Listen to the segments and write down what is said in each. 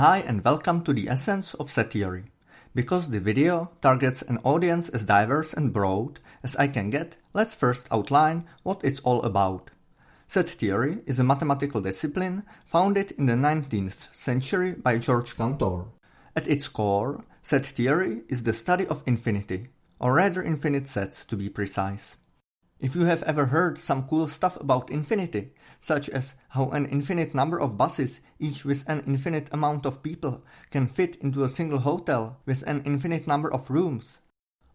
Hi and welcome to the essence of set theory. Because the video targets an audience as diverse and broad as I can get, let's first outline what it's all about. Set theory is a mathematical discipline founded in the 19th century by George Cantor. At its core, set theory is the study of infinity, or rather infinite sets to be precise. If you have ever heard some cool stuff about infinity, such as how an infinite number of buses, each with an infinite amount of people, can fit into a single hotel with an infinite number of rooms,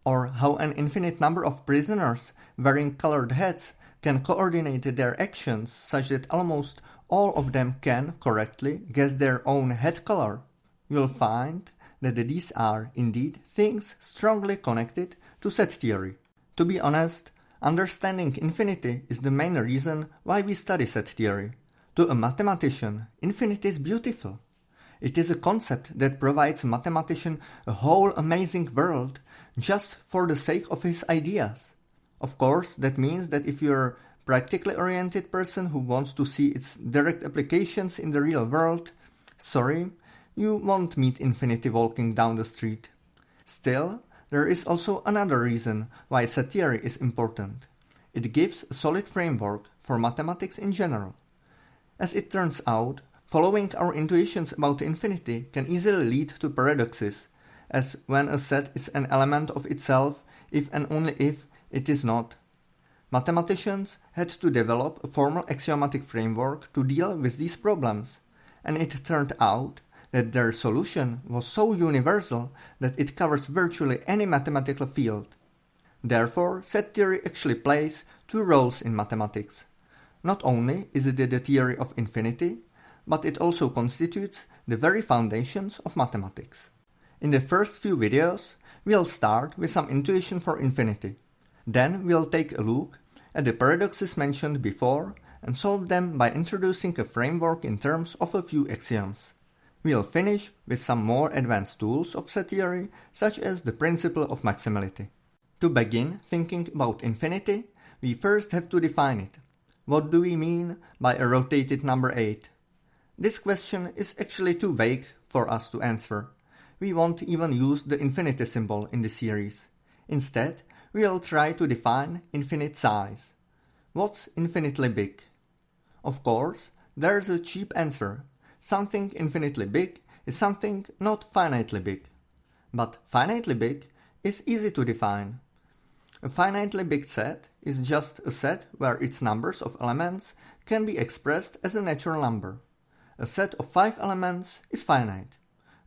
or how an infinite number of prisoners wearing colored hats can coordinate their actions such that almost all of them can correctly guess their own head color, you'll find that these are indeed things strongly connected to set theory. To be honest, Understanding infinity is the main reason why we study set theory. To a mathematician, infinity is beautiful. It is a concept that provides a mathematician a whole amazing world just for the sake of his ideas. Of course, that means that if you're a practically oriented person who wants to see its direct applications in the real world, sorry, you won't meet infinity walking down the street. Still, there is also another reason why set theory is important. It gives a solid framework for mathematics in general. As it turns out, following our intuitions about infinity can easily lead to paradoxes, as when a set is an element of itself if and only if it is not. Mathematicians had to develop a formal axiomatic framework to deal with these problems, and it turned out that their solution was so universal that it covers virtually any mathematical field. Therefore, set theory actually plays two roles in mathematics. Not only is it the theory of infinity, but it also constitutes the very foundations of mathematics. In the first few videos, we'll start with some intuition for infinity. Then we'll take a look at the paradoxes mentioned before and solve them by introducing a framework in terms of a few axioms. We'll finish with some more advanced tools of set theory, such as the principle of maximality. To begin thinking about infinity, we first have to define it. What do we mean by a rotated number 8? This question is actually too vague for us to answer. We won't even use the infinity symbol in the series. Instead, we'll try to define infinite size. What's infinitely big? Of course, there's a cheap answer something infinitely big is something not finitely big. But finitely big is easy to define. A finitely big set is just a set where its numbers of elements can be expressed as a natural number. A set of 5 elements is finite.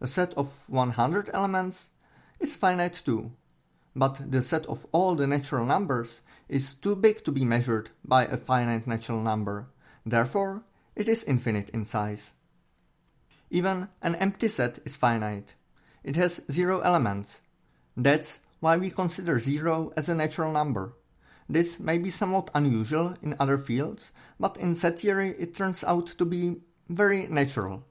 A set of 100 elements is finite too. But the set of all the natural numbers is too big to be measured by a finite natural number. Therefore, it is infinite in size. Even an empty set is finite. It has zero elements. That's why we consider zero as a natural number. This may be somewhat unusual in other fields, but in set theory it turns out to be very natural.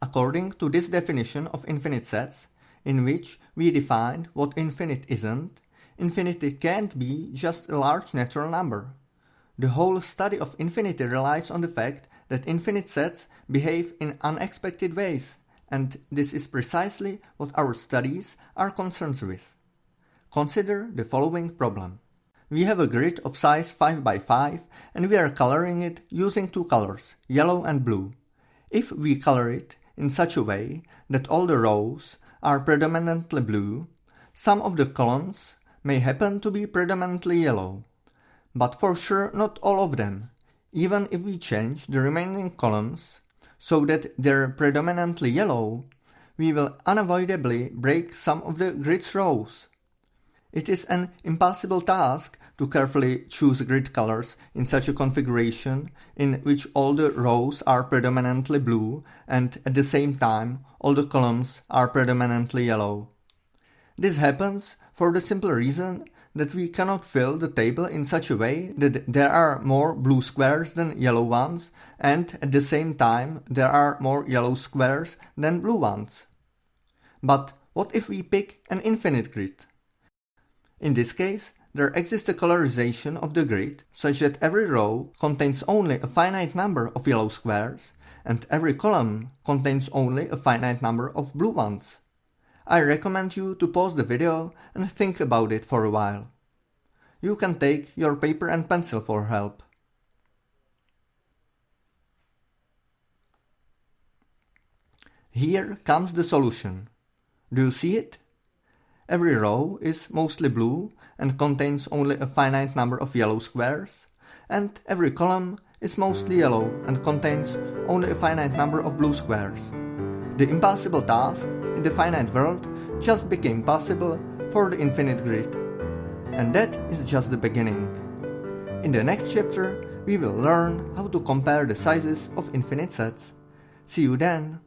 According to this definition of infinite sets, in which we defined what infinite isn't, infinity can't be just a large natural number. The whole study of infinity relies on the fact that infinite sets behave in unexpected ways, and this is precisely what our studies are concerned with. Consider the following problem. We have a grid of size 5 by 5 and we are coloring it using two colors, yellow and blue. If we color it in such a way that all the rows are predominantly blue, some of the columns may happen to be predominantly yellow. But for sure not all of them, even if we change the remaining columns so that they're predominantly yellow, we will unavoidably break some of the grid's rows. It is an impossible task to carefully choose grid colors in such a configuration in which all the rows are predominantly blue and at the same time all the columns are predominantly yellow. This happens for the simple reason that we cannot fill the table in such a way that there are more blue squares than yellow ones and at the same time there are more yellow squares than blue ones. But what if we pick an infinite grid? In this case, there exists a colorization of the grid such that every row contains only a finite number of yellow squares and every column contains only a finite number of blue ones. I recommend you to pause the video and think about it for a while. You can take your paper and pencil for help. Here comes the solution. Do you see it? Every row is mostly blue and contains only a finite number of yellow squares, and every column is mostly yellow and contains only a finite number of blue squares. The impossible task the finite world just became possible for the infinite grid. And that is just the beginning. In the next chapter, we will learn how to compare the sizes of infinite sets. See you then!